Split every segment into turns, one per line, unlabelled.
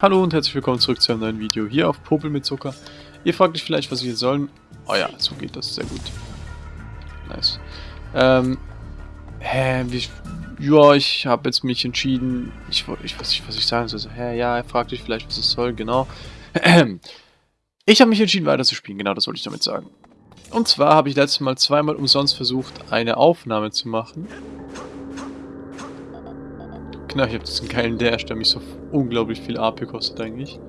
Hallo und herzlich willkommen zurück zu einem neuen Video hier auf Popel mit Zucker. Ihr fragt euch vielleicht, was wir sollen. Oh ja, so geht das, sehr gut. Nice. Ähm, hä, wie, ja, ich habe jetzt mich entschieden, ich, ich weiß nicht, was ich sagen soll. Hä, ja, ihr fragt euch vielleicht, was es soll, genau. Ich habe mich entschieden, weiter zu spielen, genau das wollte ich damit sagen. Und zwar habe ich letztes Mal zweimal umsonst versucht, eine Aufnahme zu machen. Genau, ich habe einen geilen Dash, der mich so unglaublich viel AP kostet eigentlich.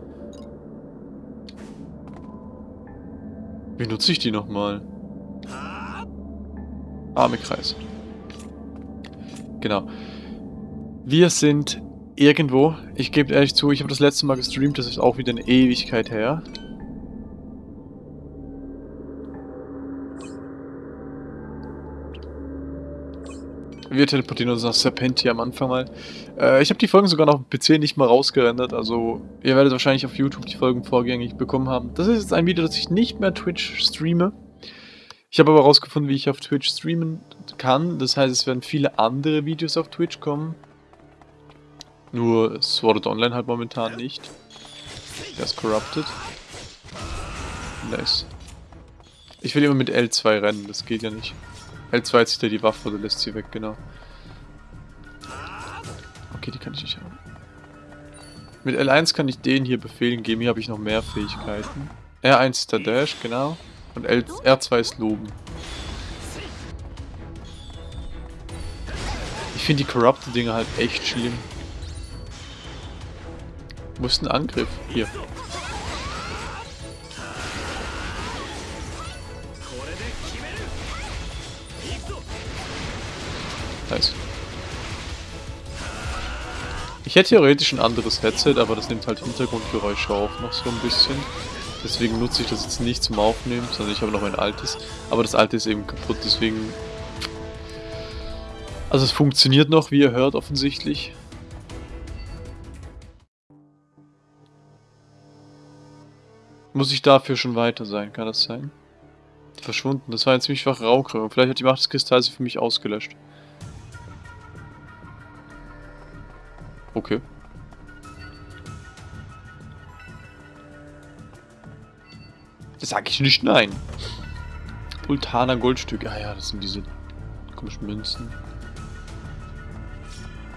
Wie nutze ich die nochmal? Armekreis. Genau. Wir sind irgendwo. Ich gebe ehrlich zu, ich habe das letzte Mal gestreamt, das ist auch wieder eine Ewigkeit her. Wir teleportieren uns nach Serpentia am Anfang mal. Äh, ich habe die Folgen sogar noch auf dem PC nicht mal rausgerendert, also ihr werdet wahrscheinlich auf YouTube die Folgen vorgängig bekommen haben. Das ist jetzt ein Video, das ich nicht mehr Twitch streame. Ich habe aber herausgefunden, wie ich auf Twitch streamen kann. Das heißt, es werden viele andere Videos auf Twitch kommen. Nur Sword Online halt momentan nicht. Der ist corrupted. Nice. Ich will immer mit L2 rennen, das geht ja nicht. L2 zieht er die Waffe oder lässt sie weg, genau. Okay, die kann ich nicht haben. Mit L1 kann ich den hier Befehlen geben, hier habe ich noch mehr Fähigkeiten. R1 ist der Dash, genau. Und L R2 ist Loben. Ich finde die Corrupted Dinge halt echt schlimm. Wo ist ein Angriff? Hier. Nice. Ich hätte theoretisch ein anderes Headset, aber das nimmt halt Hintergrundgeräusche auf noch so ein bisschen. Deswegen nutze ich das jetzt nicht zum Aufnehmen, sondern ich habe noch mein altes. Aber das alte ist eben kaputt, deswegen... Also es funktioniert noch, wie ihr hört, offensichtlich. Muss ich dafür schon weiter sein, kann das sein? Verschwunden, das war ein ziemlich schwache Raumkrümmung. Vielleicht hat die Macht des Kristalls sie für mich ausgelöscht. Okay. Das sag ich nicht nein. Ultana Goldstücke. Ah ja, das sind diese komischen Münzen.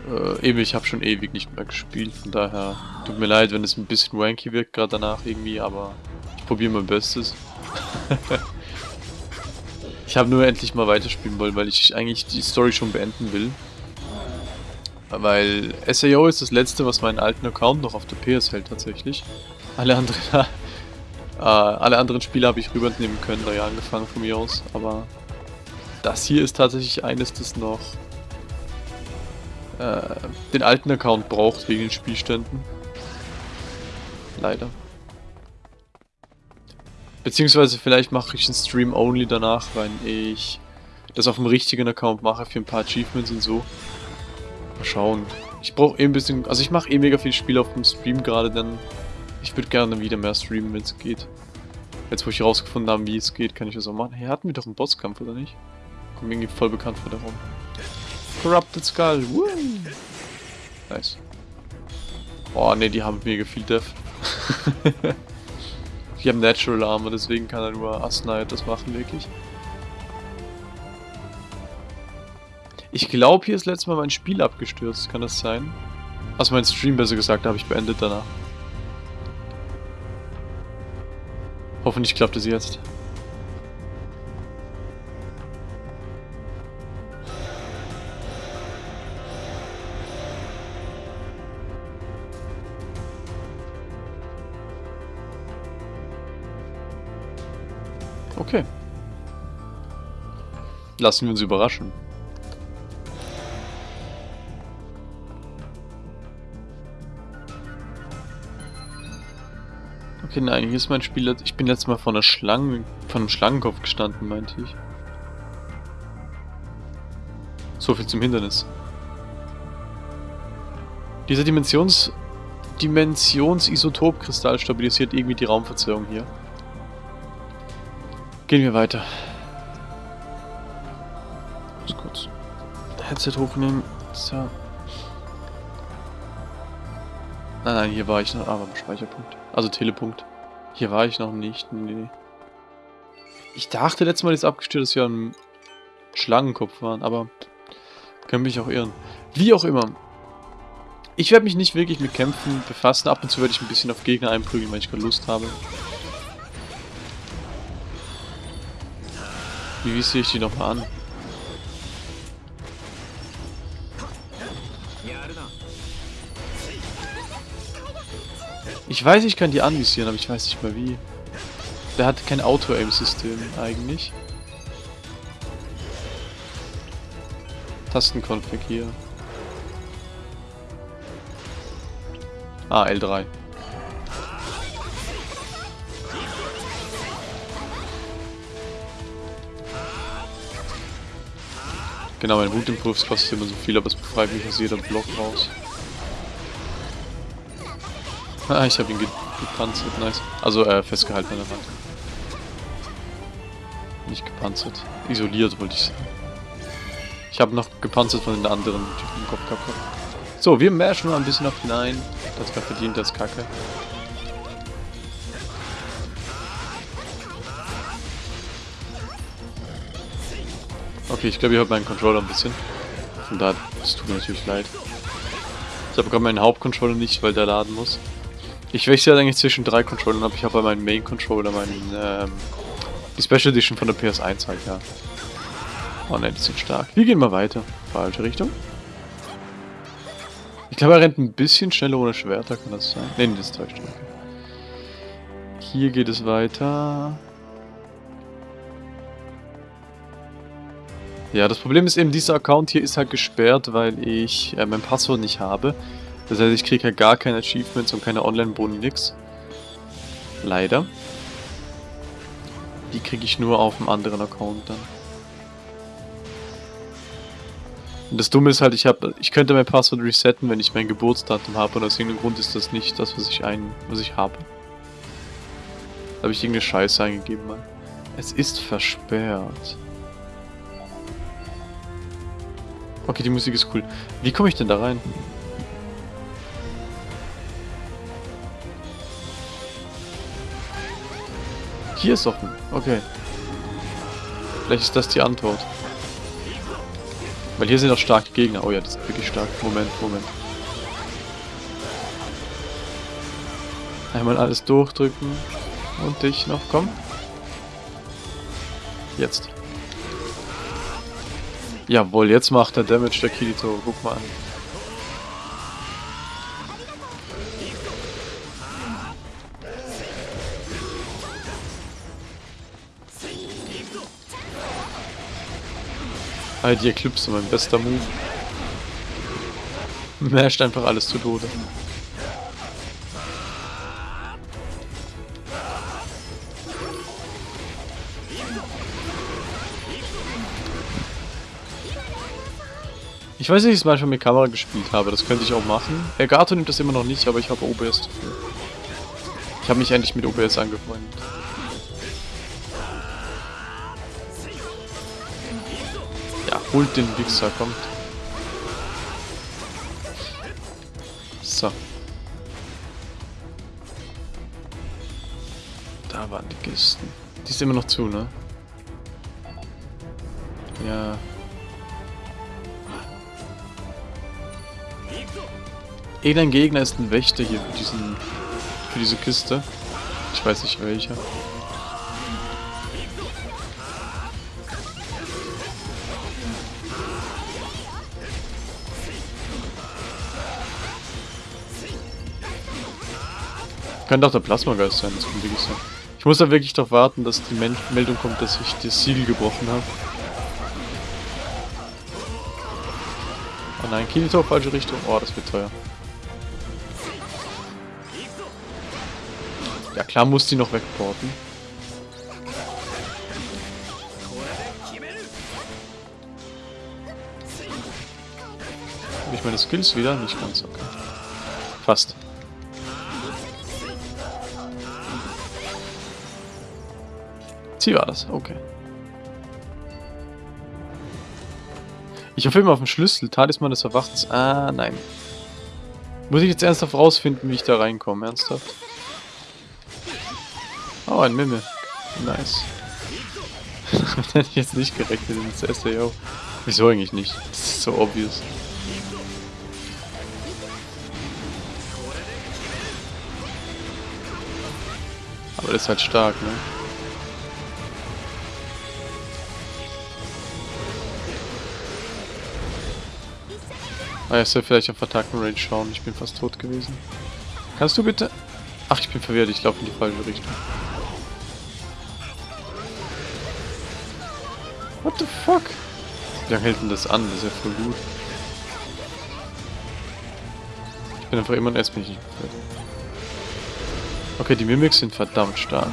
Äh, eben, ich habe schon ewig nicht mehr gespielt, von daher tut mir leid, wenn es ein bisschen wanky wirkt gerade danach irgendwie, aber ich probiere mein Bestes. ich habe nur endlich mal weiterspielen wollen, weil ich eigentlich die Story schon beenden will. Weil SAO ist das letzte, was meinen alten Account noch auf der PS hält tatsächlich. Alle anderen, äh, alle anderen Spiele habe ich rübernehmen können, neu angefangen von mir aus. Aber das hier ist tatsächlich eines, das noch äh, den alten Account braucht wegen den Spielständen. Leider. Beziehungsweise vielleicht mache ich einen Stream only danach, wenn ich das auf dem richtigen Account mache für ein paar Achievements und so. Mal schauen. Ich brauche eh ein bisschen... Also ich mache eh mega viel Spiel auf dem Stream gerade, denn ich würde gerne wieder mehr streamen, wenn es geht. Jetzt, wo ich herausgefunden habe, wie es geht, kann ich das auch machen. Hey, hatten wir doch einen Bosskampf, oder nicht? Kommt irgendwie voll bekannt vor der Raum. Corrupted Skull. Woo! Nice. Oh, ne, die haben mega viel Death. die haben Natural Armor, deswegen kann er nur Asnight das machen, wirklich. Ich glaube, hier ist letztes Mal mein Spiel abgestürzt. Kann das sein? Also mein Stream besser gesagt, habe ich beendet danach. Hoffentlich klappt es jetzt. Okay. Lassen wir uns überraschen. Okay, nein, hier ist mein Spiel. Ich bin letztes Mal von einer Schlange, von einem Schlangenkopf gestanden, meinte ich. So viel zum Hindernis. Dieser Dimensions... Dimensionsisotopkristall stabilisiert irgendwie die Raumverzerrung hier. Gehen wir weiter. Muss kurz Headset hochnehmen. So. Nein, nein, hier war ich noch. Aber ah, Speicherpunkt. Also Telepunkt. Hier war ich noch nicht. Nee. Ich dachte letztes Mal ist abgestürzt, dass wir am Schlangenkopf waren, aber können mich auch irren. Wie auch immer. Ich werde mich nicht wirklich mit Kämpfen befassen. Ab und zu werde ich ein bisschen auf Gegner einprügeln, weil ich gerade Lust habe. Wie visiere ich die nochmal an? Ich weiß, ich kann die anvisieren, aber ich weiß nicht mal wie. Der hat kein Auto-Aim-System eigentlich. Tastenkonfig hier. Ah, L3. Genau, mein Wutimpuls kostet immer so viel, aber es befreit mich aus jeder Block raus. Ah, ich habe ihn ge gepanzert, nice. Also äh, festgehalten an der Wand. Nicht gepanzert. Isoliert wollte ich sagen. Ich habe noch gepanzert von den anderen Typen im Kopf gehabt. So, wir mashen mal ein bisschen auf hinein. Das war verdient als Kacke. Okay, ich glaube, ich habe meinen Controller ein bisschen. Von daher, es tut mir natürlich leid. Ich habe gerade meinen Hauptcontroller nicht, weil der laden muss. Ich wechsle eigentlich zwischen drei Controllern ab. Ich habe meinen Main Controller, meinen, ähm, die Special Edition von der PS1 halt, ja. Oh ne, die sind stark. Wir gehen mal weiter. Falsche Richtung. Ich glaube, er rennt ein bisschen schneller ohne Schwerter, kann das sein? Ne, das täuscht. Okay. Hier geht es weiter. Ja, das Problem ist eben, dieser Account hier ist halt gesperrt, weil ich äh, mein Passwort nicht habe. Das heißt, ich kriege halt gar keine Achievements und keine Online-Boni, nix. Leider. Die kriege ich nur auf einem anderen Account dann. Und das Dumme ist halt, ich habe, ich könnte mein Passwort resetten, wenn ich mein Geburtsdatum habe und aus irgendeinem Grund ist das nicht das, was ich ein, was ich habe. Da habe ich irgendeine Scheiße eingegeben mal. Es ist versperrt. Okay, die Musik ist cool. Wie komme ich denn da rein? Hier ist offen. Okay. Vielleicht ist das die Antwort. Weil hier sind auch starke Gegner. Oh ja, das ist wirklich stark. Moment, Moment. Einmal alles durchdrücken. Und dich noch, komm. Jetzt. Jawohl, jetzt macht der Damage der Kirito. Guck mal an. Ah, die Eclipse, mein bester Move. Masht einfach alles zu Tode. Ich weiß nicht, ob ich es manchmal mit Kamera gespielt habe, das könnte ich auch machen. Elgato nimmt das immer noch nicht, aber ich habe OBS dafür. Ich habe mich endlich mit OBS angefreundet. Holt den Wichser, kommt. So. Da waren die Kisten. Die ist immer noch zu, ne? Ja. Irgendein Gegner ist ein Wächter hier für diesen für diese Kiste. Ich weiß nicht welcher. Könnte auch der Plasmageist sein, das kann wirklich sein. Ich muss da wirklich darauf warten, dass die Meldung kommt, dass ich das Siegel gebrochen habe. Oh nein, Kirito, falsche Richtung. Oh, das wird teuer. Ja klar muss die noch wegporten. Habe ich meine Skills wieder? Nicht ganz, okay. Fast. Sie war das, okay. Ich hoffe immer auf den Schlüssel. Talisman des Erwachens. Ah, nein. Muss ich jetzt ernsthaft rausfinden, wie ich da reinkomme, ernsthaft? Oh, ein Mimik. Nice. Hätte ich jetzt nicht gerechnet ins SAO. Wieso eigentlich nicht? Das ist so obvious. Aber das ist halt stark, ne? Ah, ich soll vielleicht auf Attacken-Range schauen. Ich bin fast tot gewesen. Kannst du bitte... Ach, ich bin verwirrt. Ich laufe in die falsche Richtung. What the fuck? Wie lange hält denn das an? Das ist ja voll gut. Ich bin einfach immer ein nicht Okay, die Mimics sind verdammt stark.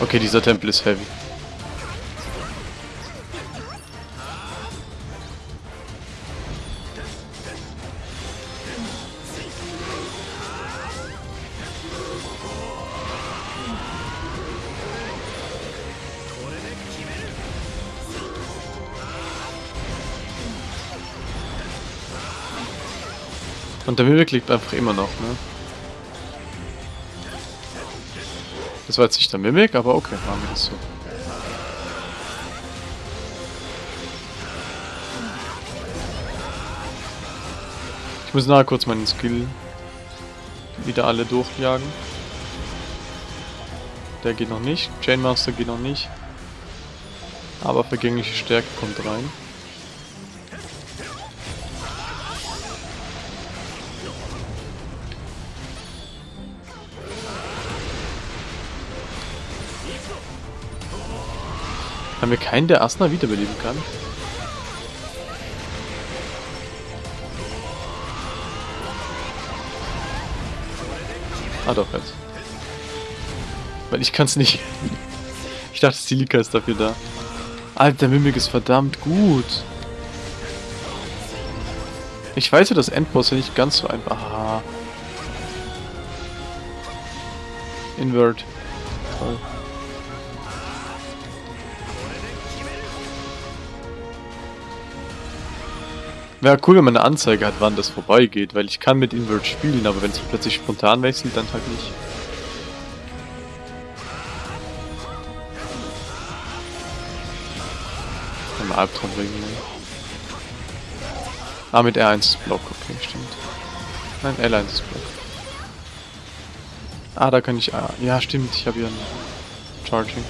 Okay, dieser Tempel ist heavy. Und der Mimik liegt einfach immer noch, ne? Das war jetzt nicht der Mimik, aber okay, machen wir das so. Ich muss nachher kurz meinen Skill wieder alle durchjagen. Der geht noch nicht. Chainmaster geht noch nicht. Aber vergängliche Stärke kommt rein. Haben wir keinen, der Asna wiederbeleben kann? Ah doch, jetzt. Weil ich kann es nicht. Ich dachte, Silika ist dafür da. Alter, Mimik ist verdammt gut. Ich weiß ja, dass Endboss ja nicht ganz so einfach... Ah. Invert. Wäre cool, wenn man eine Anzeige hat, wann das vorbeigeht, weil ich kann mit Invert spielen, aber wenn es plötzlich spontan wechselt, dann halt nicht. Ein Albtraum bringen, ne? Ah, mit R1 ist Block, okay, stimmt. Nein, L1 ist Block. Ah, da kann ich... Ah, ja, stimmt, ich habe hier ein Charging.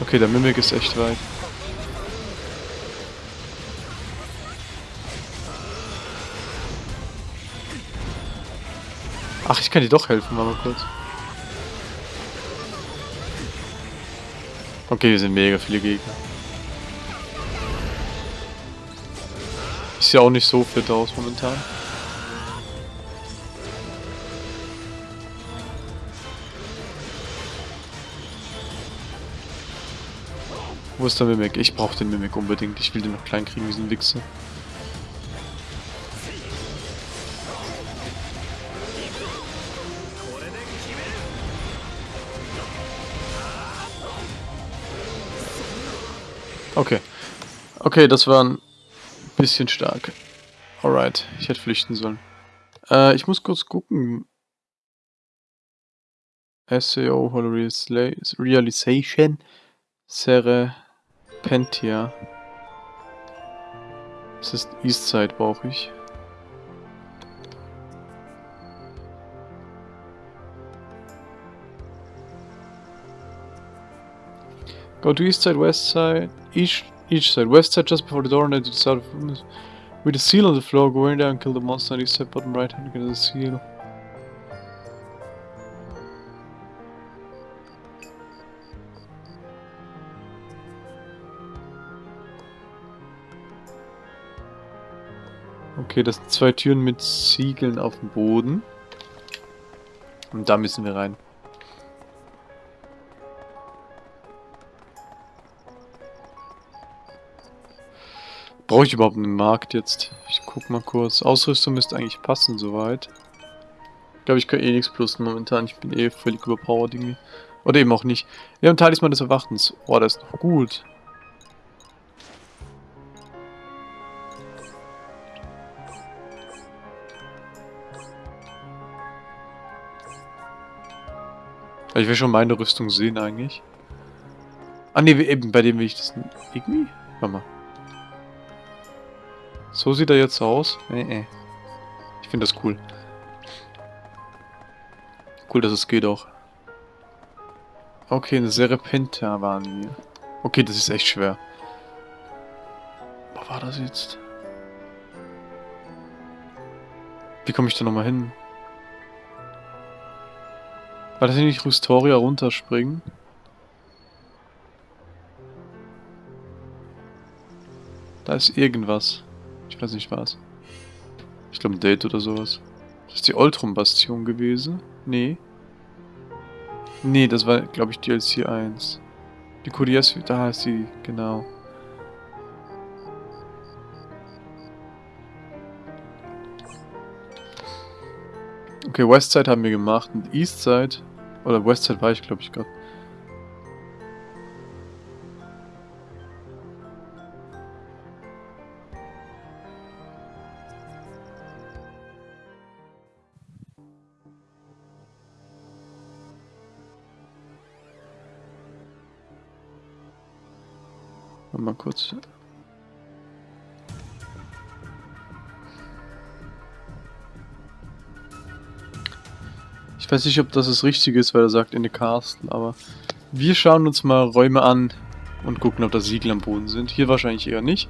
Okay, der Mimik ist echt weit. Ach, ich kann dir doch helfen, mal kurz. Okay, wir sind mega viele Gegner. Ist ja auch nicht so fit aus momentan. Wo ist der Mimik? Ich brauche den Mimik unbedingt. Ich will den noch klein kriegen, diesen Wichser. Okay. Okay, das war ein bisschen stark. Alright, ich hätte flüchten sollen. Äh, ich muss kurz gucken. SEO Realization Serre Pentia. Das ist Eastside brauche ich. Go to east side, west side, each each side. West side just before the door and to the south with the seal on the floor, go in there and kill the monster on east side, bottom right hand, get the seal. Okay, das sind zwei Türen mit Ziegeln auf dem Boden. Und da müssen wir rein. Brauche ich überhaupt einen Markt jetzt? Ich guck mal kurz. Ausrüstung müsste eigentlich passen soweit. glaube, ich kann eh nichts plusen momentan. Ich bin eh völlig überpowered irgendwie. Oder eben auch nicht. Wir haben Talisman des Erwachtens. Oh, das ist noch gut. Ich will schon meine Rüstung sehen eigentlich. Ah ne, eben, bei dem will ich das irgendwie... Warte mal. So sieht er jetzt aus. Nee, nee. Ich finde das cool. Cool, dass es geht auch. Okay, eine Serpenta waren wir. Okay, das ist echt schwer. Wo war das jetzt? Wie komme ich da nochmal hin? War das nicht Rustoria runterspringen? Da ist irgendwas. Ich weiß nicht was. Ich glaube ein Date oder sowas. Das ist die Ultrum-Bastion gewesen. Nee. Nee, das war, glaube ich, DLC 1. Die Kurias, da ist sie, genau. Okay, Westside haben wir gemacht und Eastside, oder Westside war ich, glaube ich, gerade. Kurz. Ich weiß nicht, ob das das Richtige ist, weil er sagt in the Castle, aber wir schauen uns mal Räume an und gucken, ob da Siegel am Boden sind. Hier wahrscheinlich eher nicht.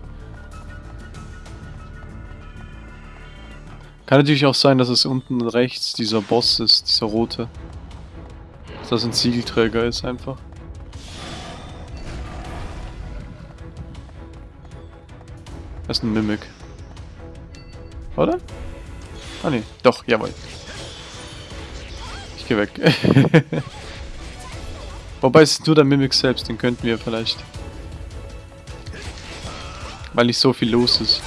Kann natürlich auch sein, dass es unten rechts dieser Boss ist, dieser rote. Dass das ein Siegelträger ist einfach. Das ist ein Mimic. Oder? Ah ne, doch, jawohl. Geh weg. Wobei es nur der Mimic selbst, den könnten wir vielleicht. Weil nicht so viel los ist.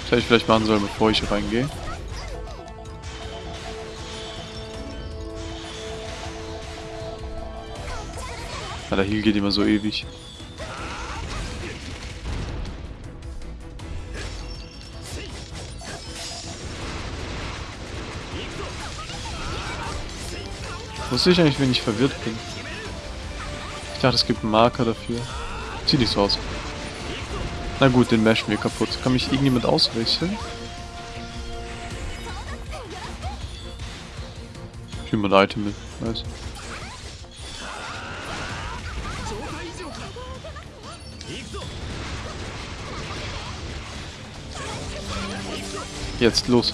Das hätte ich vielleicht machen sollen, bevor ich reingehe. Ja, der Heal geht immer so ewig. Wusste ich eigentlich, wenn ich verwirrt bin? Ich dachte, es gibt einen Marker dafür. Sieht nicht so aus. Na gut, den mashen wir kaputt. Kann mich irgendjemand auswechseln? Ich nehme ein Item mit, weiß. Jetzt los.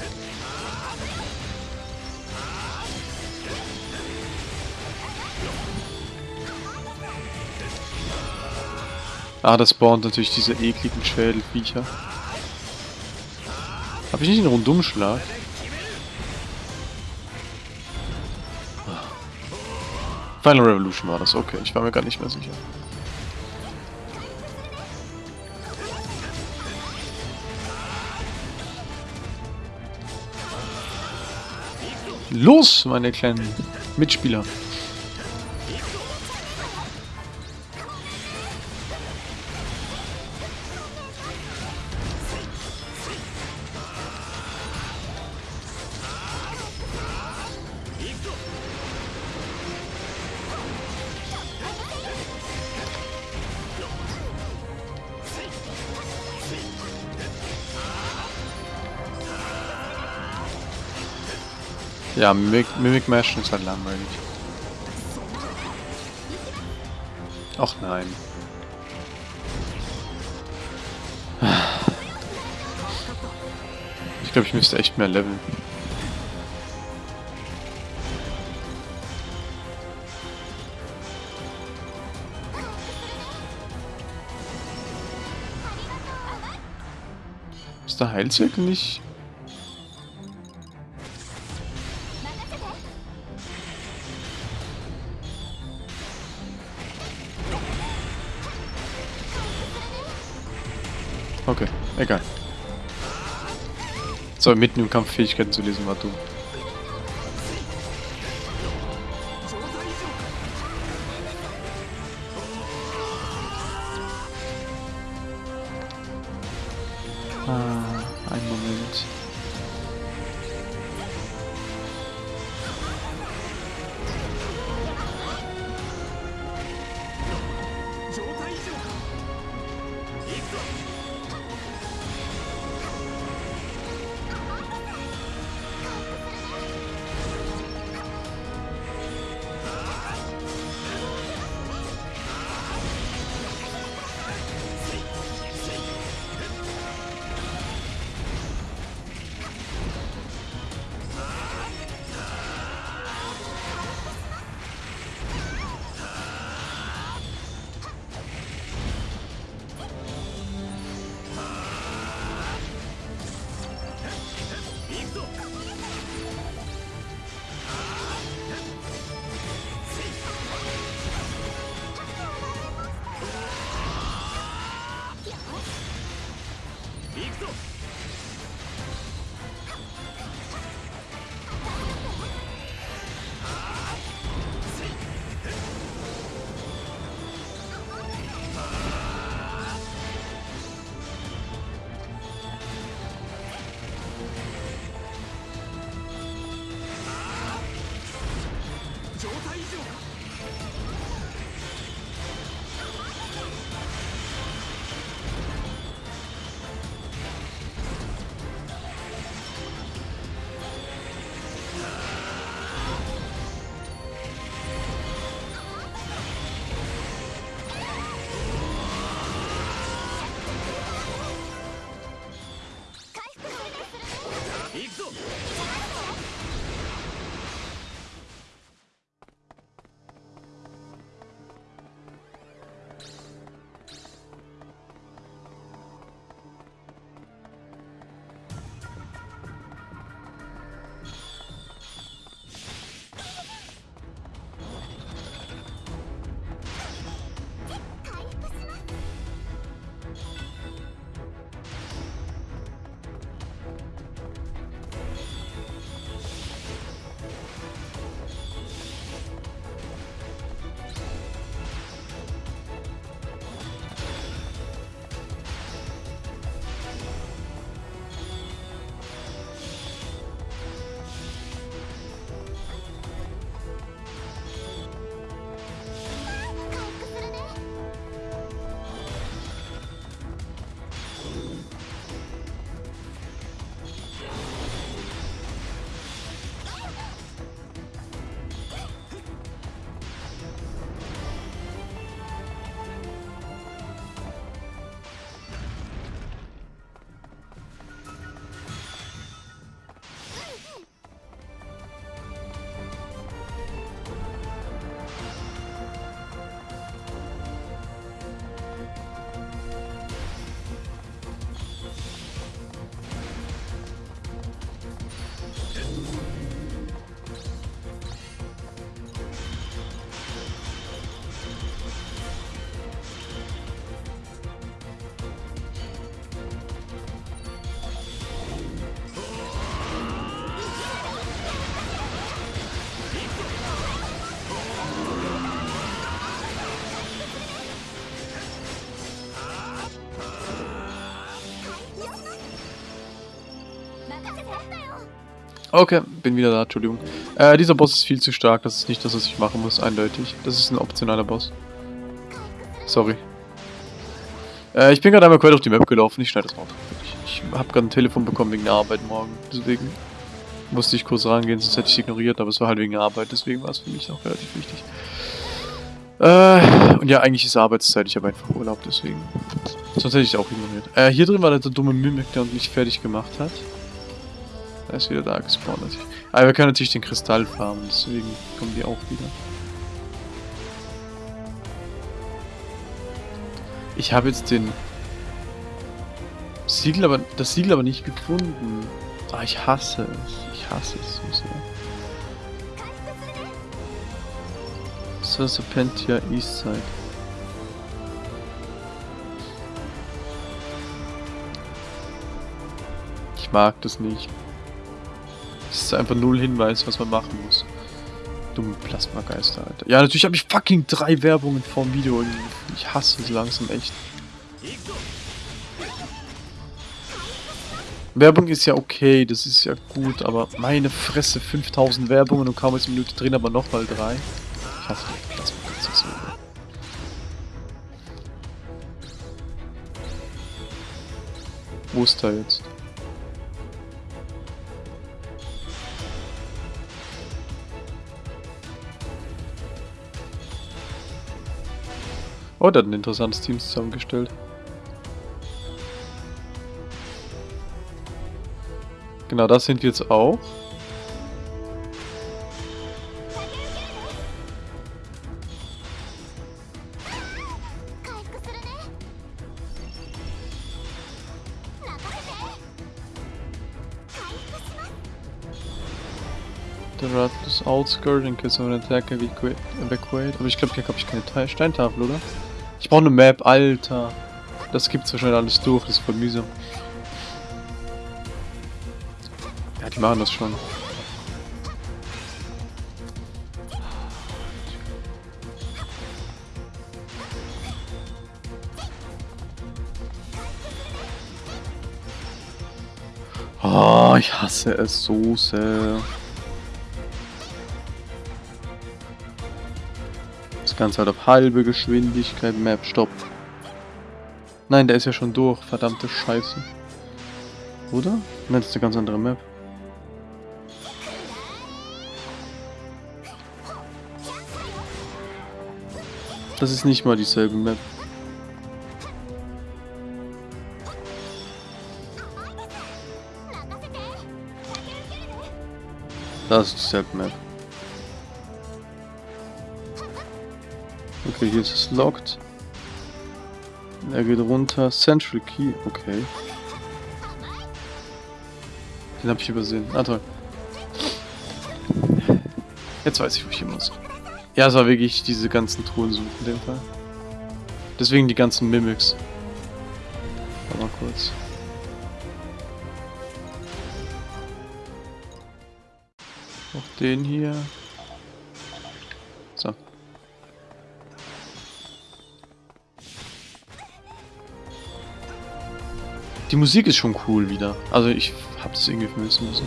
Ah, das spawnt natürlich diese ekligen Schädelviecher. Habe ich nicht einen Rundumschlag? Final Revolution war das, okay. Ich war mir gar nicht mehr sicher. Los, meine kleinen Mitspieler. Ja, Mimic, Mashen ist halt langweilig. Ach nein. Ich glaube, ich müsste echt mehr leveln. Ist der Heilzirkel nicht So, mitten im Kampf Fähigkeiten zu lesen war dumm. Okay, bin wieder da, Entschuldigung. Äh, dieser Boss ist viel zu stark, das ist nicht das, was ich machen muss, eindeutig. Das ist ein optionaler Boss. Sorry. Äh, ich bin gerade einmal quer durch die Map gelaufen, ich schneide das mal. Ich, ich habe gerade ein Telefon bekommen wegen der Arbeit morgen, deswegen musste ich kurz rangehen, sonst hätte ich es ignoriert, aber es war halt wegen der Arbeit, deswegen war es für mich auch relativ wichtig. Äh, und ja, eigentlich ist Arbeitszeit, ich habe einfach Urlaub, deswegen. Sonst hätte ich es auch ignoriert. Äh, hier drin war der dumme Mimik, der uns nicht fertig gemacht hat. Er ist wieder da gespawnt. Aber wir können natürlich den Kristall farmen, deswegen kommen die auch wieder. Ich habe jetzt den Siegel aber, das Siegel aber nicht gefunden. Ah, ich hasse es. Ich hasse es so sehr. So, Serpentia Eastside. Ich mag das nicht. Das ist einfach null Hinweis, was man machen muss. Dumme Plasmageister, Alter. Ja, natürlich habe ich fucking drei Werbungen vorm Video. Ich hasse es langsam echt. Werbung ist ja okay, das ist ja gut, aber meine Fresse, 5000 Werbungen und kaum ist eine Minute drin, aber nochmal drei. Ich hasse Plasmageister so. Wo ist er jetzt? Oh, der hat ein interessantes Team zusammengestellt. Genau, das sind wir jetzt auch. The rat is outskirt in case of an attack evacuate. Aber ich glaube, hier habe ich keine Te Steintafel, oder? Ich brauche eine Map, Alter. Das gibt's wahrscheinlich alles durch, das ist voll mühsam. Ja, die machen das schon. Oh, ich hasse es so sehr. Ganze halt auf halbe Geschwindigkeit. Map, stopp. Nein, der ist ja schon durch. Verdammte Scheiße. Oder? Nein, das ist eine ganz andere Map. Das ist nicht mal dieselbe Map. Das ist dieselbe Map. Okay, hier ist es locked. Er geht runter. Central Key. Okay. Den habe ich übersehen. Ah, toll. Jetzt weiß ich, wo ich hin muss. Ja, es war wirklich diese ganzen Truhen suchen in dem Fall. Deswegen die ganzen Mimics. Warte mal kurz. Auch den hier. Die Musik ist schon cool wieder. Also ich hab das irgendwie vermissen müssen.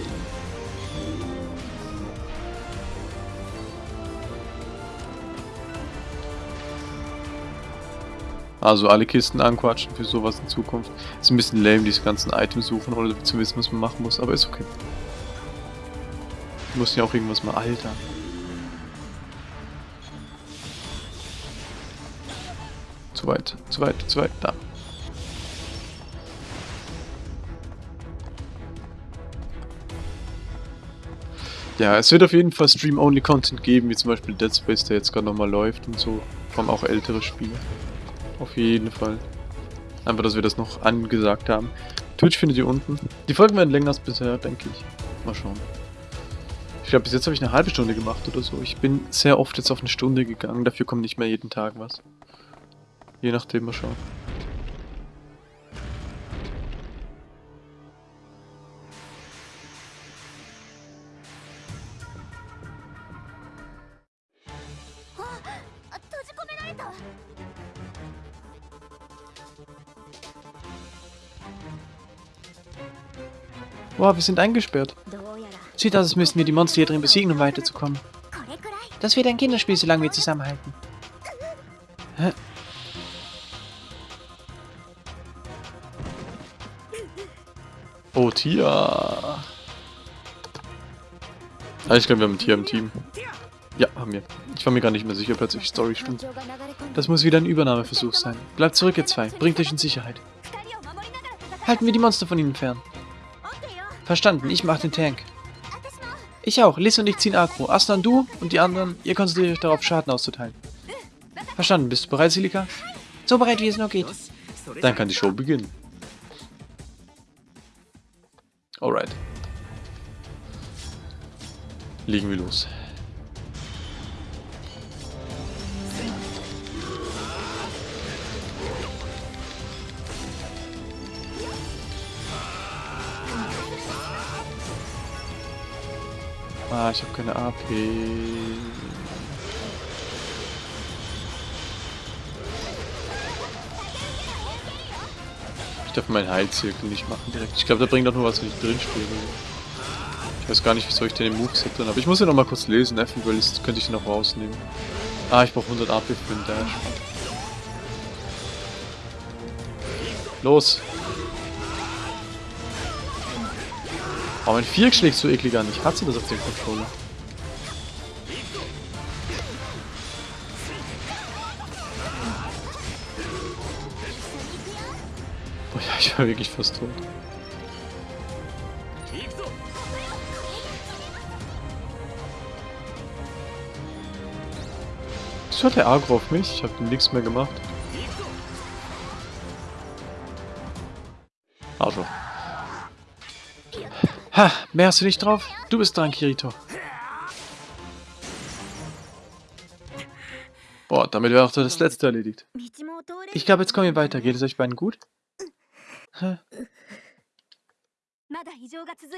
Also alle Kisten anquatschen für sowas in Zukunft. Ist ein bisschen lame, diese ganzen Items suchen, ohne zu wissen, was man machen muss, aber ist okay. Muss ja auch irgendwas mal... Alter. Zu weit, zu weit, zu weit, da. Ja, es wird auf jeden Fall Stream-Only-Content geben, wie zum Beispiel Dead Space, der jetzt gerade nochmal läuft und so. Kommen auch ältere Spiele. Auf jeden Fall. Einfach, dass wir das noch angesagt haben. Twitch findet ihr unten. Die Folgen werden länger als bisher, denke ich. Mal schauen. Ich glaube, bis jetzt habe ich eine halbe Stunde gemacht oder so. Ich bin sehr oft jetzt auf eine Stunde gegangen. Dafür kommt nicht mehr jeden Tag was. Je nachdem, mal schauen. Wow, wir sind eingesperrt. Sieht aus, als müssten wir die Monster hier drin besiegen, um weiterzukommen. Das wird ein Kinderspiel, solange wir zusammenhalten. Hä? Oh, Tia. Ah, ich glaube, wir haben ein Tier im Team. Ja, haben wir. Ich war mir gar nicht mehr sicher, plötzlich Story stimmt. Das muss wieder ein Übernahmeversuch sein. Bleibt zurück, ihr zwei. Bringt euch in Sicherheit. Halten wir die Monster von ihnen fern. Verstanden, ich mach den Tank. Ich auch. Liz und ich ziehen Agro. Aslan, du und die anderen, ihr konzentriert euch darauf, Schaden auszuteilen. Verstanden. Bist du bereit, Silika? So bereit, wie es nur geht. Dann kann die Show beginnen. Alright. Legen wir los. Ah, ich habe keine AP. Ich darf meinen Heilzirkel nicht machen direkt. Ich glaube, da bringt auch nur was, wenn ich drin spiele. Ich weiß gar nicht, wieso ich den im Moveset drin habe. Ich muss den noch mal kurz lesen. Eventuell könnte ich noch rausnehmen. Ah, ich brauche 100 AP für den Dash. Los! Oh, mein Viereck schlägt so eklig an. Ich hasse das auf dem Controller. Boah, ja, ich war wirklich fast tot. Wieso hat der Agro auf mich? Ich habe nichts mehr gemacht. Arschloch. Ha, mehr hast du nicht drauf? Du bist dran, Kirito. Boah, damit wäre auch das letzte erledigt. Ich glaube, jetzt kommen wir weiter. Geht es euch beiden gut? Hä?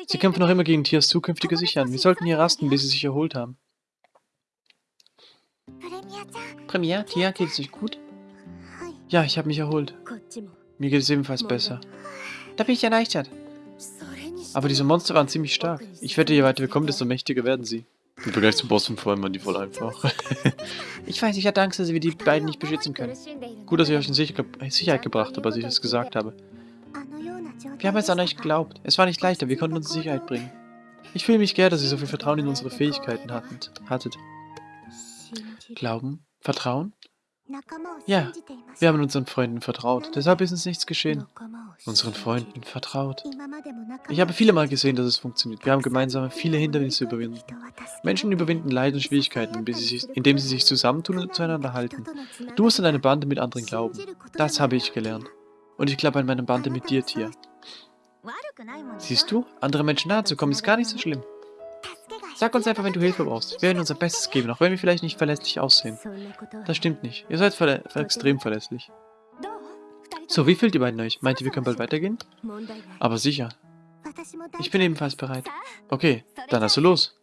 Sie kämpfen noch immer gegen Tiers zukünftige Sichern. Wir sollten hier rasten, bis sie sich erholt haben. Premier, Tia, geht es euch gut? Ja, ich habe mich erholt. Mir geht es ebenfalls besser. Da bin ich erleichtert. Aber diese Monster waren ziemlich stark. Ich wette, je weiter wir kommen, desto mächtiger werden sie. Im Vergleich zu Bossen waren die voll einfach. ich weiß, ich hatte Angst, dass wir die beiden nicht beschützen können. Gut, dass ich euch in Sicherheit gebracht habe, als ich es gesagt habe. Wir haben jetzt an euch geglaubt. Es war nicht leicht, aber wir konnten uns in Sicherheit bringen. Ich fühle mich gern, dass ihr so viel Vertrauen in unsere Fähigkeiten hattet. Glauben? Vertrauen? Ja, wir haben unseren Freunden vertraut. Deshalb ist uns nichts geschehen. Unseren Freunden vertraut. Ich habe viele Mal gesehen, dass es funktioniert. Wir haben gemeinsam viele Hindernisse überwinden. Menschen überwinden Leid und Schwierigkeiten, indem sie sich zusammentun und zueinander halten. Du musst an eine Bande mit anderen glauben. Das habe ich gelernt. Und ich glaube an meine Bande mit dir, Tia. Siehst du, andere Menschen nahe zu kommen ist gar nicht so schlimm. Sag uns einfach, wenn du Hilfe brauchst. Wir werden unser Bestes geben, auch wenn wir vielleicht nicht verlässlich aussehen. Das stimmt nicht. Ihr seid verlä extrem verlässlich. So, wie fühlt ihr beiden euch? Meint ihr, wir können bald weitergehen? Aber sicher. Ich bin ebenfalls bereit. Okay, dann also los.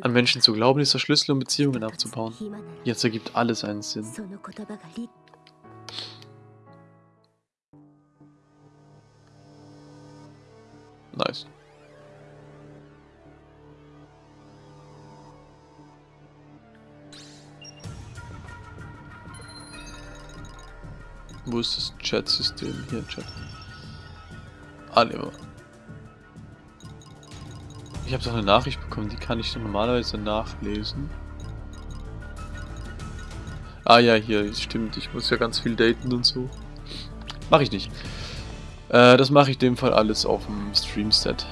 An Menschen zu glauben ist der Schlüssel, um Beziehungen aufzubauen. Jetzt ergibt alles einen Sinn. Nice. Wo ist das Chat-System? Hier, Chat. Ah, ne, Ich habe doch eine Nachricht bekommen, die kann ich normalerweise nachlesen. Ah ja, hier, stimmt. Ich muss ja ganz viel daten und so. Mache ich nicht. Äh, das mache ich in dem Fall alles auf dem Streamset.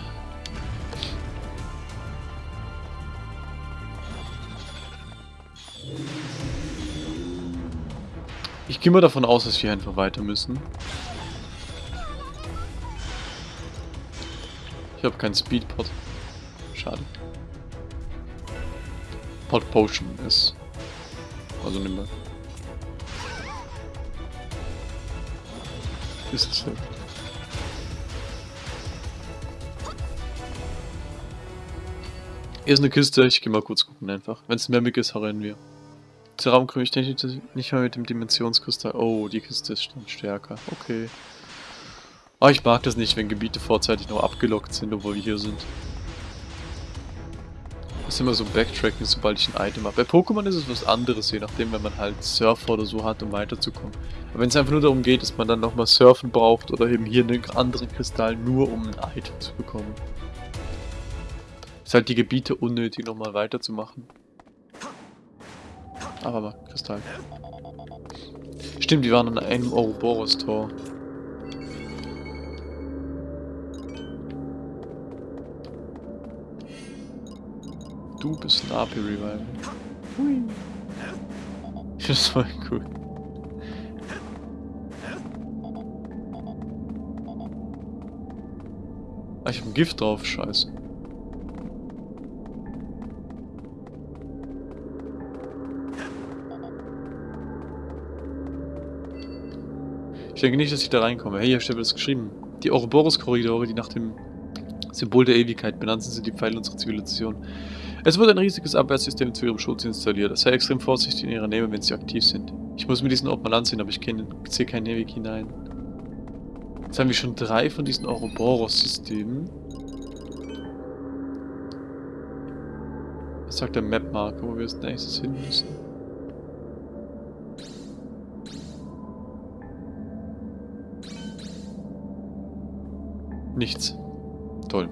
Gehe mal davon aus, dass wir einfach weiter müssen. Ich habe keinen Speedpot. Schade. Pot Potion ist. Also nimm mal. Ist es so. Hier ist eine Kiste, ich gehe mal kurz gucken einfach. Wenn es mehr Mick ist, rennen wir. Der Raum ich nicht mal mit dem Dimensionskristall. Oh, die Kiste ist stärker. Okay. Aber ich mag das nicht, wenn Gebiete vorzeitig noch abgelockt sind, obwohl wir hier sind. Das ist immer so Backtracking, sobald ich ein Item habe. Bei Pokémon ist es was anderes, je nachdem, wenn man halt Surfer oder so hat, um weiterzukommen. Aber wenn es einfach nur darum geht, dass man dann nochmal Surfen braucht oder eben hier einen anderen Kristall, nur um ein Item zu bekommen. Ist halt die Gebiete unnötig, nochmal weiterzumachen. Aber mal, Kristall. Stimmt, wir waren an einem Ouroboros-Tor. Du bist ein AP-Revival. Hui. Das ist voll cool. Ah, ich hab ein Gift drauf, scheiße. Denke nicht, dass ich da reinkomme. Hey, hier steht was geschrieben. Die Ouroboros-Korridore, die nach dem Symbol der Ewigkeit. Benannt sind die Pfeile unserer Zivilisation. Es wurde ein riesiges Abwehrsystem zu ihrem Schutz installiert. Sei extrem vorsichtig in ihrer Nähe, wenn sie aktiv sind. Ich muss mir diesen Ort mal ansehen, aber ich sehe keinen Weg hinein. Jetzt haben wir schon drei von diesen Ouroboros-Systemen. Was sagt der Map-Marker, wo wir als nächstes hin müssen? Nichts. Toll.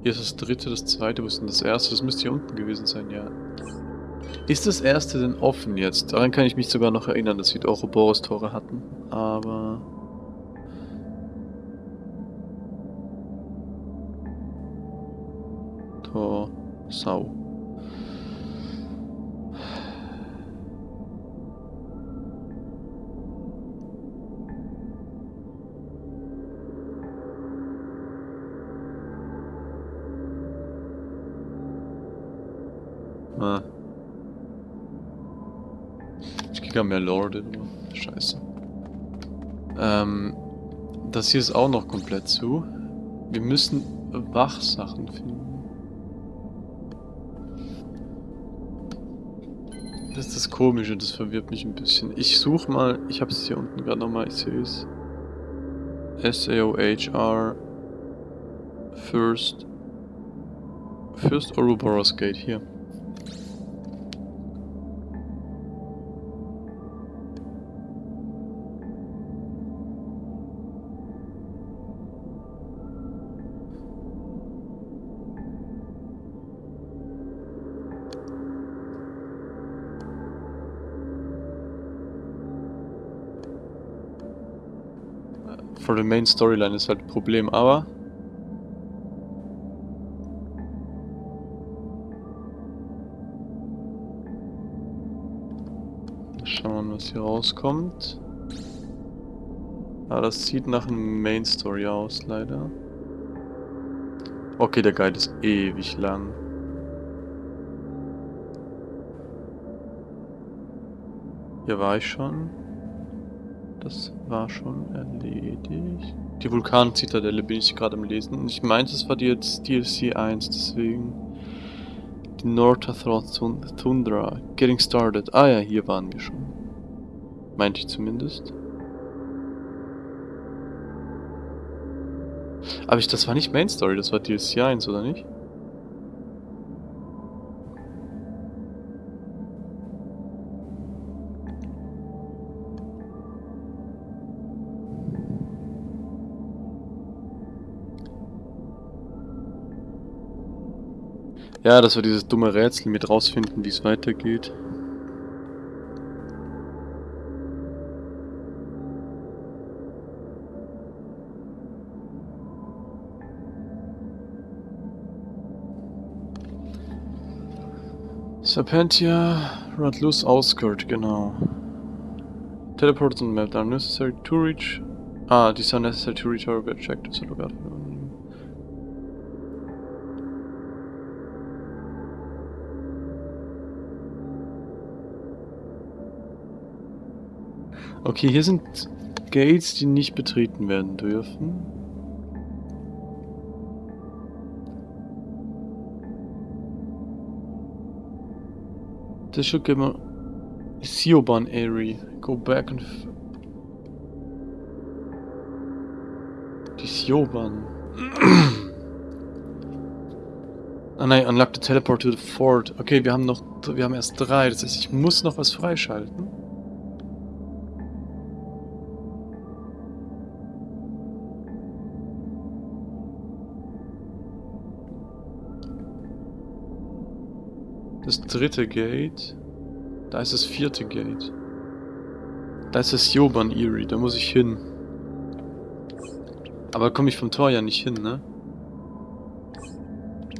Hier ist das dritte, das zweite, wo ist denn das erste? Das müsste hier unten gewesen sein, ja. Ist das erste denn offen jetzt? Daran kann ich mich sogar noch erinnern, dass wir Ouroboros-Tore hatten. Aber... Tor... Sau. Ja mehr Lorde, Scheiße. Ähm, das hier ist auch noch komplett zu. Wir müssen Wachsachen finden. Das ist das Komische, das verwirrt mich ein bisschen. Ich suche mal, ich habe es hier unten gerade nochmal, ich sehe es. S-A-O-H-R First First Ouroboros Gate, hier. For the main Storyline ist halt ein Problem, aber... Schauen wir mal, was hier rauskommt. Ah, das sieht nach einem Main Story aus, leider. Okay, der Guide ist ewig lang. Hier war ich schon. Das war schon erledigt. Die Vulkan-Zitadelle bin ich gerade am Lesen. Ich meinte, es war die jetzt DLC 1, deswegen... Die Nortathrot Tundra. Getting started. Ah ja, hier waren wir schon. Meinte ich zumindest. Aber ich, das war nicht Main Story, das war DLC 1, oder nicht? Ja, das war dieses dumme Rätsel mit rausfinden, wie es weitergeht. Serpentia, Radlus Outskirt, genau. Teleports and map are necessary to reach. Ah, these are necessary to reach our objectives. So look Okay, hier sind Gates, die nicht betreten werden dürfen. This should give a Sioban area. Go back and... Die Sioban. ah nein, unlock the teleport to the fort. Okay, wir haben noch... Wir haben erst drei. Das heißt, ich muss noch was freischalten. Dritte Gate. Da ist das vierte Gate. Da ist das Joban Erie, da muss ich hin. Aber komme ich vom Tor ja nicht hin, ne?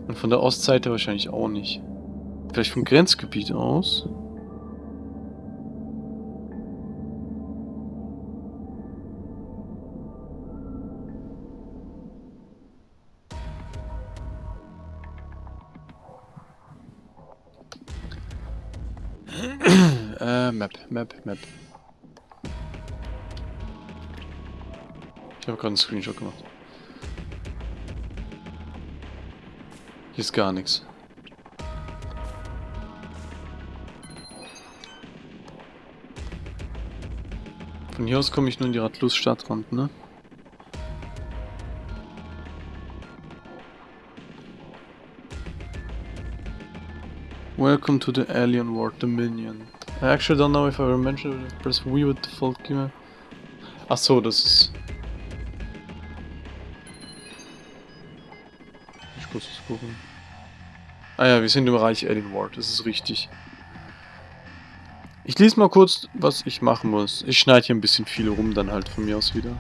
Und von der Ostseite wahrscheinlich auch nicht. Vielleicht vom Grenzgebiet aus? Äh, Map, Map, Map. Ich habe gerade einen Screenshot gemacht. Hier ist gar nichts. Von hier aus komme ich nur in die Radlus-Stadtrand, ne? Welcome to the Alien World Dominion. I actually don't know if I ever mentioned it. Press V with default key. Ach so, das ist... Ich muss es gucken. Ah ja, wir sind im Reich Alien World, das ist richtig. Ich lese mal kurz, was ich machen muss. Ich schneide hier ein bisschen viel rum, dann halt von mir aus wieder.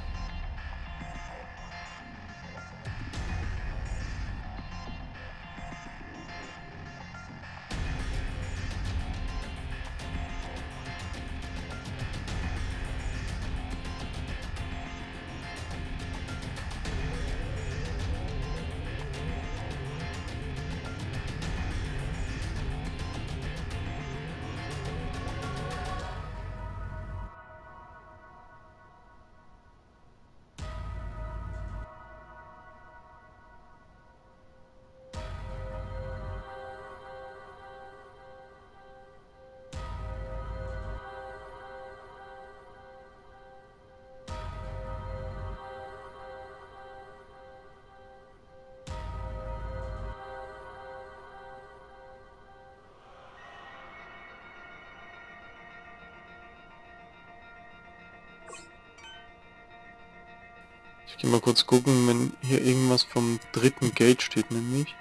Ich gehe mal kurz gucken, wenn hier irgendwas vom dritten Gate steht, nämlich.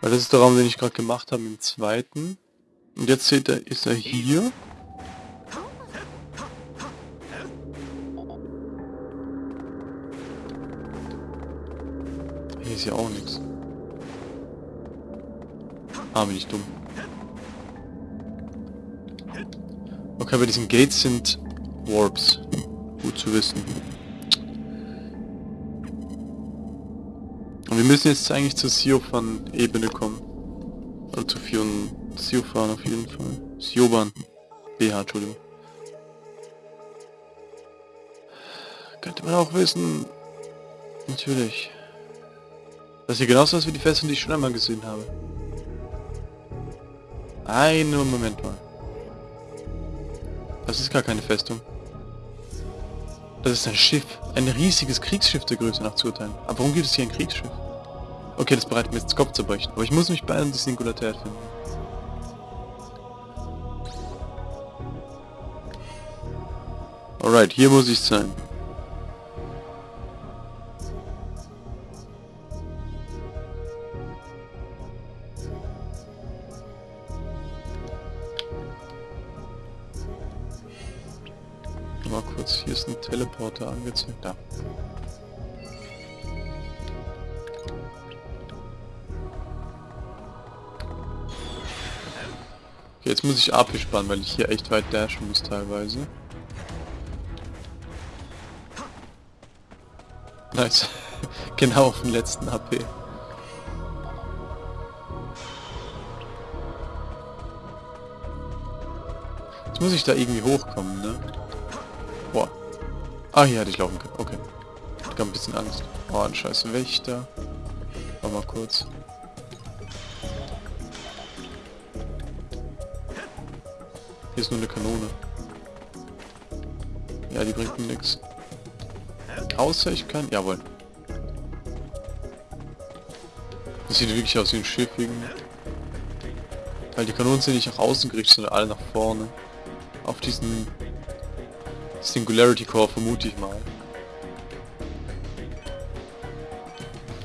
Weil das ist der Raum, den ich gerade gemacht habe im zweiten. Und jetzt seht ihr, ist er hier. Hier ist ja auch nichts. Ah, bin ich dumm. Okay, bei diesen Gates sind Warps. Gut zu wissen. Und wir müssen jetzt eigentlich zur Siofan-Ebene kommen. Also zu Fion Siofan auf jeden Fall. Sioban. BH, Entschuldigung. Könnte man auch wissen. Natürlich. Das hier genauso aus wie die Festung, die ich schon einmal gesehen habe. Einen Moment mal. Das ist gar keine Festung. Das ist ein Schiff. Ein riesiges Kriegsschiff der Größe nach zu urteilen. Aber warum gibt es hier ein Kriegsschiff? Okay, das bereitet mir jetzt Kopf zu brechen. Aber ich muss mich bei die Singularität finden. Alright, hier muss ich sein. Ich AP sparen, weil ich hier echt weit dashen muss teilweise. Nice. genau auf den letzten AP. Jetzt muss ich da irgendwie hochkommen, ne? Boah. Ah, hier hätte ich laufen können. Okay. Ich hab ein bisschen Angst. Oh, ein scheiß Wächter. Warte mal kurz. Ist nur eine Kanone. Ja, die bringt mir nichts. Außer ich kann... Jawohl. Das sieht wirklich aus wie ein Schiff irgendwie. Weil die Kanonen sind nicht nach außen gerichtet, sondern alle nach vorne. Auf diesen Singularity Core vermute ich mal.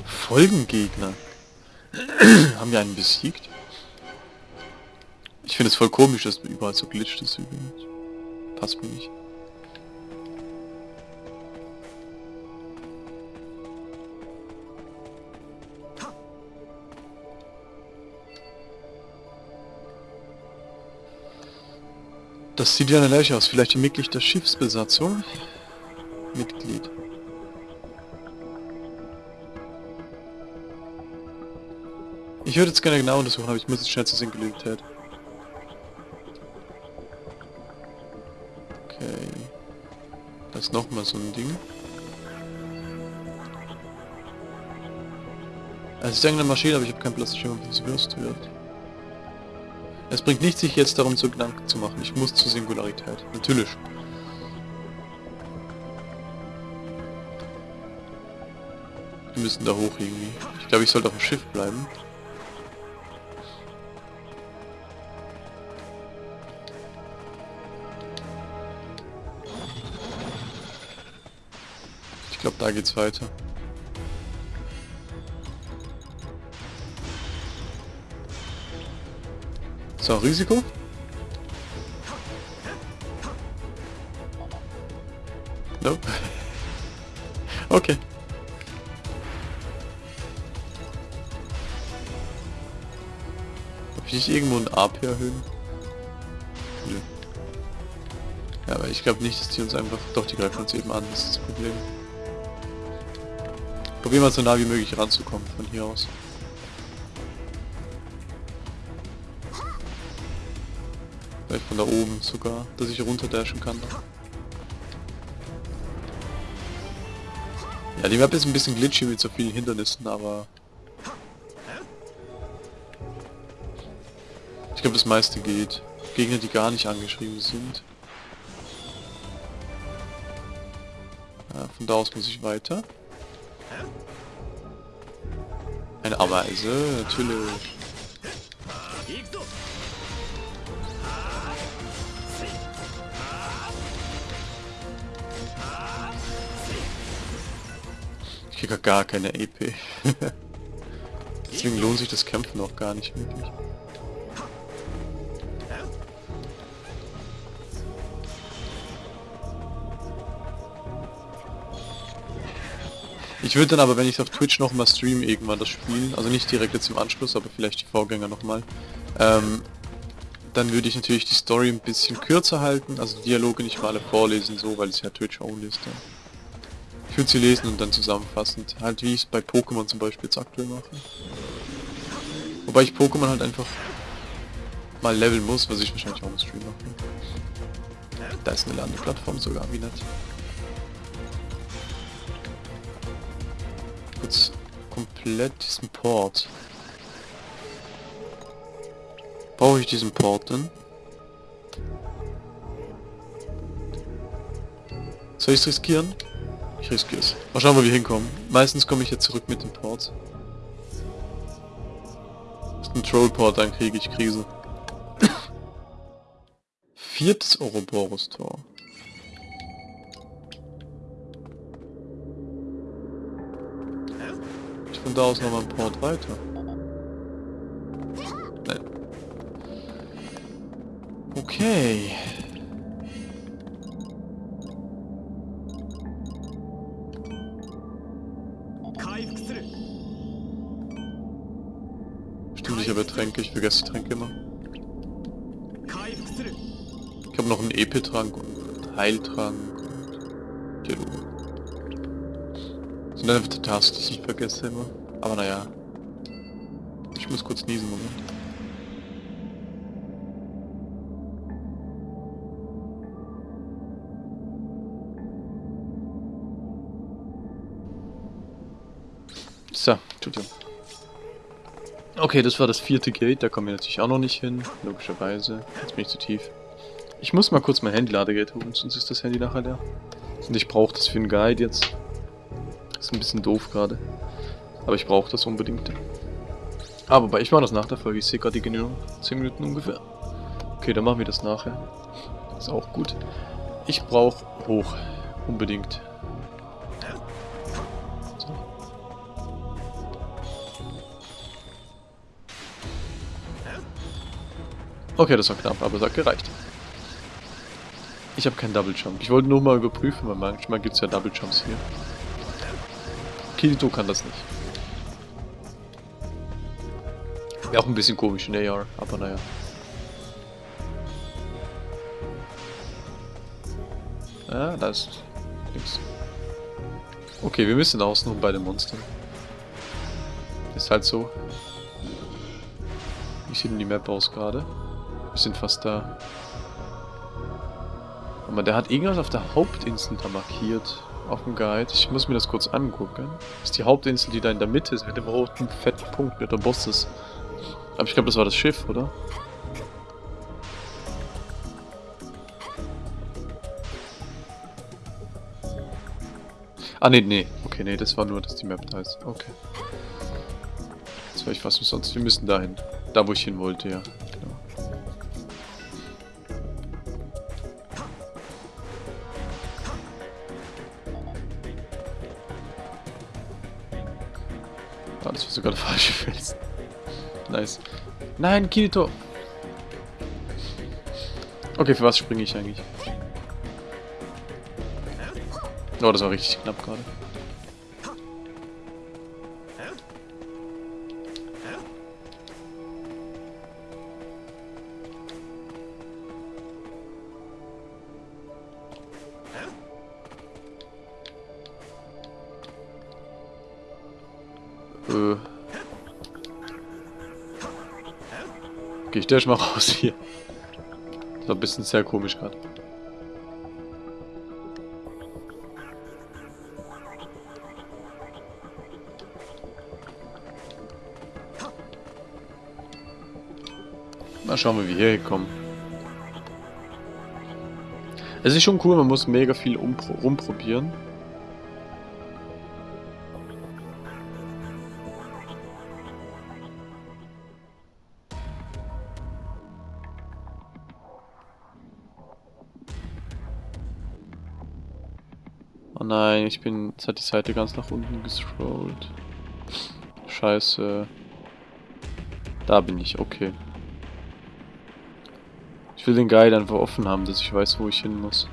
Folgengegner. Haben wir einen besiegt? Ich finde es voll komisch, dass überall so glitscht ist übrigens. Passt mir nicht. Das sieht ja eine Leiche aus. Vielleicht ein Mitglied der Schiffsbesatzung? Mitglied. Ich würde jetzt gerne genau untersuchen, aber ich muss jetzt schnell zur Singularität. Ist nochmal so ein Ding. Also ich denke eine Maschine, aber ich habe keinen Platz, wie sie wirst wird. Es bringt nichts, sich jetzt darum zu Gedanken zu machen. Ich muss zur Singularität. Natürlich. Wir müssen da hoch irgendwie. Ich glaube, ich sollte auf dem Schiff bleiben. Glaube, da geht's weiter. So, Risiko. Nope. okay. Darf ich nicht irgendwo ein AP erhöhen? Nö. Ja, aber ich glaube nicht, dass die uns einfach... Doch, die greifen uns eben an, das ist das Problem. Probieren wir so nah wie möglich ranzukommen von hier aus. Vielleicht von da oben sogar, dass ich runterdashen kann. Ja, die Map ist ein bisschen glitchy mit so vielen Hindernissen, aber... Ich glaube, das meiste geht. Gegner, die gar nicht angeschrieben sind. Ja, von da aus muss ich weiter. Ameise, natürlich. kriege gar keine EP. Deswegen lohnt sich das Kämpfen auch gar nicht wirklich. Ich würde dann aber, wenn ich auf Twitch nochmal stream, irgendwann das spielen, also nicht direkt jetzt im Anschluss, aber vielleicht die Vorgänger nochmal, ähm, dann würde ich natürlich die Story ein bisschen kürzer halten, also Dialoge nicht mal alle vorlesen, so, weil es ja Twitch-only ist dann. Ich würde sie lesen und dann zusammenfassend. Halt wie ich es bei Pokémon zum Beispiel jetzt aktuell mache. Wobei ich Pokémon halt einfach mal leveln muss, was ich wahrscheinlich auch im Stream mache. Da ist eine Landeplattform sogar, wie nett. Jetzt komplett diesen Port. Brauche ich diesen Port denn? Soll ich es riskieren? Ich riskiere es. Mal schauen, wo wir hinkommen. Meistens komme ich jetzt zurück mit dem Port. Ist ein Trollport, dann kriege ich Krise. Viertes Ouroboros-Tor. Von da aus nochmal ein Port weiter. Nein. Okay. Stimmt, ich habe Tränke, ich vergesse Tränke immer. Ich habe noch einen EP-Trank und Heiltrank und Gelu. Sind einfach die Tasks, die ich vergesse immer. Aber naja. Ich muss kurz niesen, Moment. So, Entschuldigung. Okay, das war das vierte Gate, da kommen wir natürlich auch noch nicht hin, logischerweise. Jetzt bin ich zu tief. Ich muss mal kurz mein Handy-Ladegate holen, sonst ist das Handy nachher leer. Und ich brauche das für einen Guide jetzt. Ist ein bisschen doof gerade. Aber ich brauche das unbedingt. Aber ich mache das nach der Folge, ich sehe gerade die Genügung. 10 Minuten ungefähr. Okay, dann machen wir das nachher. Ist auch gut. Ich brauche hoch. Unbedingt. Okay, das war knapp, aber es hat gereicht. Ich habe keinen Double Jump. Ich wollte nur mal überprüfen, weil manchmal gibt es ja Double Jumps hier. Kirito kann das nicht. Wäre auch ein bisschen komisch in AR, aber naja. Ja, da ist nichts. Okay, wir müssen außen um bei den Monstern. Ist halt so. Wie sieht denn die Map aus gerade? Wir sind fast da. Aber der hat irgendwas auf der Hauptinsel da markiert. Dem Guide. Ich muss mir das kurz angucken. Das ist die Hauptinsel, die da in der Mitte ist, mit dem roten fetten Punkt, mit der Boss ist. Aber ich glaube, das war das Schiff, oder? Ah, nee, nee. Okay, nee, das war nur, dass die Map da ist. Okay. Jetzt war ich fast umsonst. Wir müssen dahin. Da, wo ich hin wollte, ja. Felsen. Nice. Nein, Kirito! Okay, für was springe ich eigentlich? Oh, das war richtig knapp gerade. Äh. Geh ich der mal raus hier. Das war ein bisschen sehr komisch gerade. Mal schauen, wie wir hier hinkommen. Es ist schon cool, man muss mega viel rumprobieren. Ich bin... Jetzt hat die Seite ganz nach unten gescrollt. Scheiße. Da bin ich, okay. Ich will den Guide einfach offen haben, dass ich weiß, wo ich hin muss.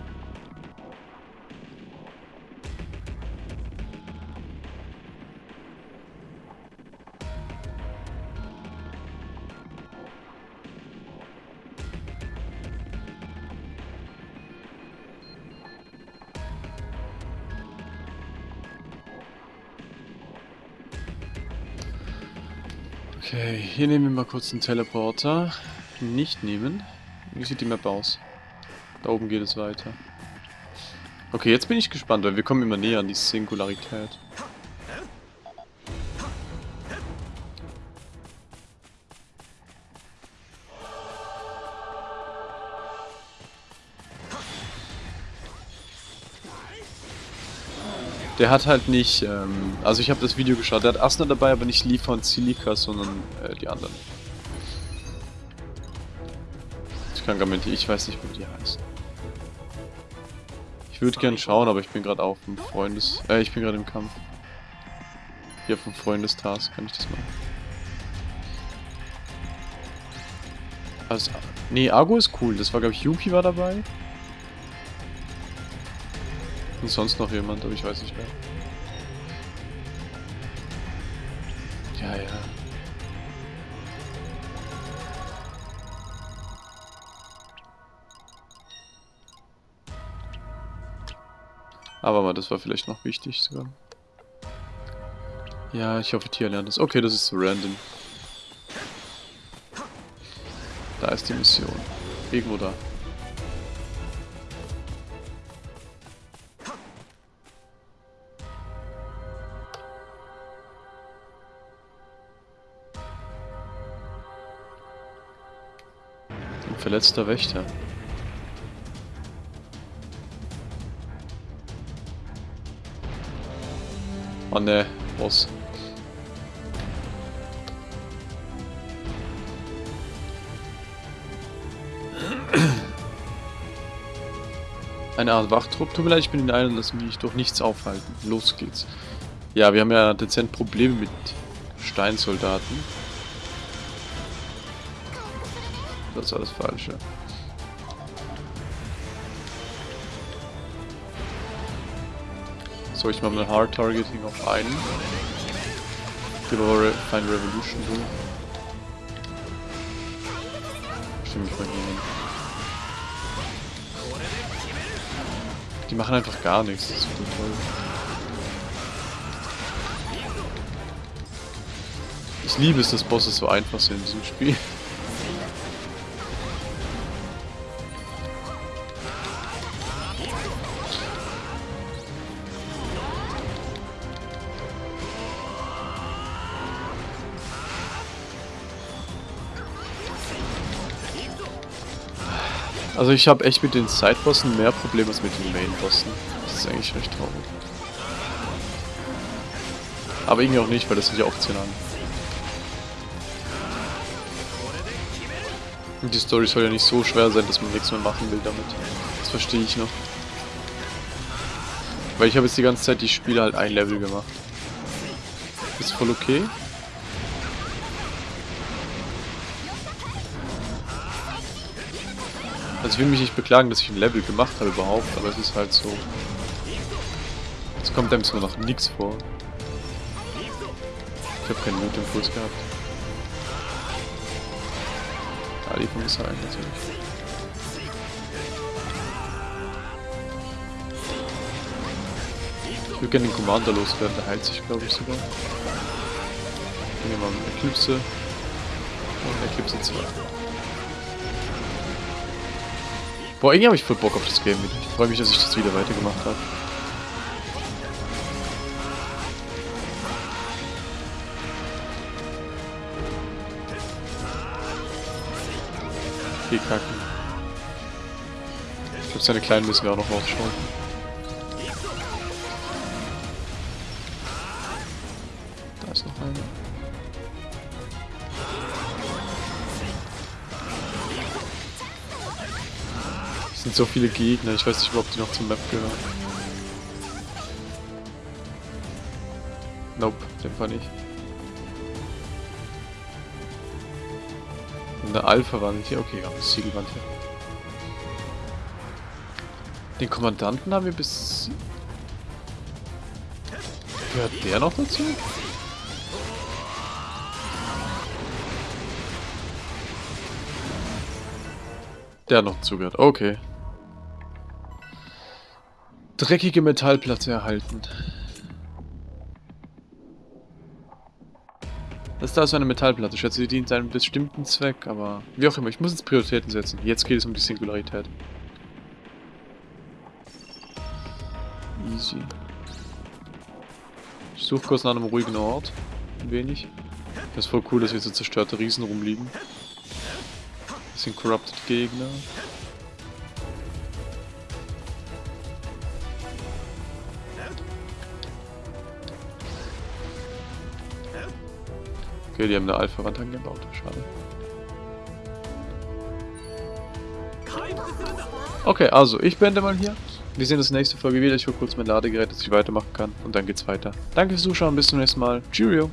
Hier nehmen wir mal kurz einen Teleporter. Nicht nehmen. Wie sieht die Map aus? Da oben geht es weiter. Okay, jetzt bin ich gespannt, weil wir kommen immer näher an die Singularität. Der hat halt nicht, ähm, also ich habe das Video geschaut, der hat Asna dabei, aber nicht Lee von Silika, sondern äh, die anderen. Krankamente, ich weiß nicht, wie die heißen. Ich würde gern schauen, aber ich bin gerade auf dem Freundes... Äh, ich bin gerade im Kampf. Hier vom Freundestask kann ich das machen. Also, nee, Argo ist cool. Das war, glaube ich, Yuki war dabei. Und sonst noch jemand, aber ich weiß nicht mehr. Ja, ja. Aber mal, das war vielleicht noch wichtig sogar. Ja, ich hoffe, Tia lernt das. Okay, das ist random. Da ist die Mission. Irgendwo da. Ein verletzter Wächter. Oh ne, Boss. Eine Art Wachtrupp. Tut mir leid, ich bin in einem, lass mich durch nichts aufhalten. Los geht's. Ja, wir haben ja dezent Probleme mit Steinsoldaten. Das war das Falsche. So, ich mache mal Hard Targeting auf einen. Gebe aber Revolution durch. Stimme ich mal hin. Die machen einfach gar nichts, das ist toll. Ich liebe es, dass Bosse so einfach sind in diesem Spiel. Also ich habe echt mit den Sidebossen mehr Probleme als mit den Main-Bossen. Das ist eigentlich recht traurig. Aber irgendwie auch nicht, weil das sind ja optional. Und die Story soll ja nicht so schwer sein, dass man nichts mehr machen will damit. Das verstehe ich noch. Weil ich habe jetzt die ganze Zeit die Spiele halt ein Level gemacht. Ist voll okay. Ich will mich nicht beklagen, dass ich ein Level gemacht habe überhaupt, aber es ist halt so. Es kommt einem zwar noch nichts vor. Ich habe keinen Mutimpuls gehabt. Ali vom Missile natürlich. Ich würde gerne den Commander loswerden, der heilt sich glaube ich sogar. Nehmen wir mal Eclipse. Und Eclipse 2. Boah, irgendwie habe ich voll Bock auf das Game wieder. Ich freue mich, dass ich das wieder weitergemacht habe. Okay, kacken. Ich glaube, seine Kleinen müssen wir auch noch rausschauen. So viele Gegner, ich weiß nicht, ob die noch zum Map gehören. Nope, den Fall nicht. Eine Alpha-Wand hier, okay, ja, eine Siegelwand hier. Den Kommandanten haben wir bis... Gehört der noch dazu? Der noch zugehört, okay. Dreckige Metallplatte erhalten. Das da ist eine Metallplatte. Ich schätze, sie dient einem bestimmten Zweck, aber wie auch immer, ich muss jetzt Prioritäten setzen. Jetzt geht es um die Singularität. Easy. Ich suche kurz nach einem ruhigen Ort. Ein wenig. Das ist voll cool, dass hier so zerstörte Riesen rumliegen. Das sind Corrupted Gegner. Okay, die haben eine Alpha-Wand angebaut. Schade. Okay, also ich beende mal hier. Wir sehen uns nächste Folge wieder. Ich hole kurz mein Ladegerät, dass ich weitermachen kann. Und dann geht's weiter. Danke fürs Zuschauen. Bis zum nächsten Mal. Cheerio.